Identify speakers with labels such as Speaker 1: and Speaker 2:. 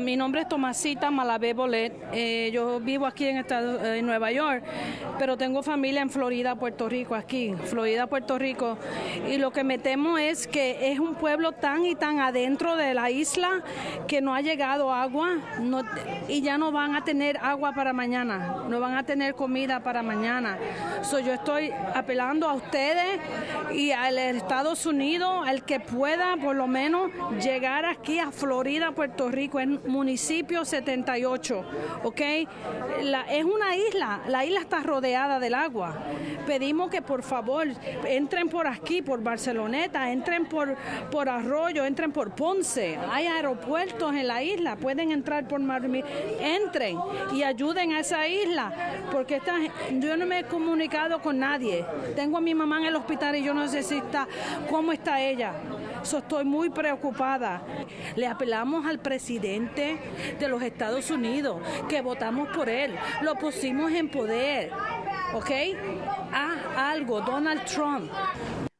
Speaker 1: Mi nombre es Tomasita Malabé Bolet. Eh, yo vivo aquí en, Estados, en Nueva York, pero tengo familia en Florida, Puerto Rico, aquí, Florida, Puerto Rico. Y lo que me temo es que es un pueblo tan y tan adentro de la isla que no ha llegado agua y ya no van a tener agua para mañana, no van a tener comida para mañana. So, yo estoy apelando a ustedes y al Estados Unidos, al que pueda por lo menos llegar aquí a Florida, Puerto Rico municipio 78, ¿ok? Es una isla, la isla está rodeada del agua. Pedimos que por favor entren por aquí, por Barceloneta, entren por, por Arroyo, entren por Ponce. Hay aeropuertos en la isla, pueden entrar por Marmi. Entren y ayuden a esa isla, porque esta, yo no me he comunicado con nadie. Tengo a mi mamá en el hospital y yo no sé si está, cómo está ella. Estoy muy preocupada. Le apelamos al presidente de los Estados Unidos, que votamos por él, lo pusimos en poder, ¿ok? Ah, algo, Donald Trump.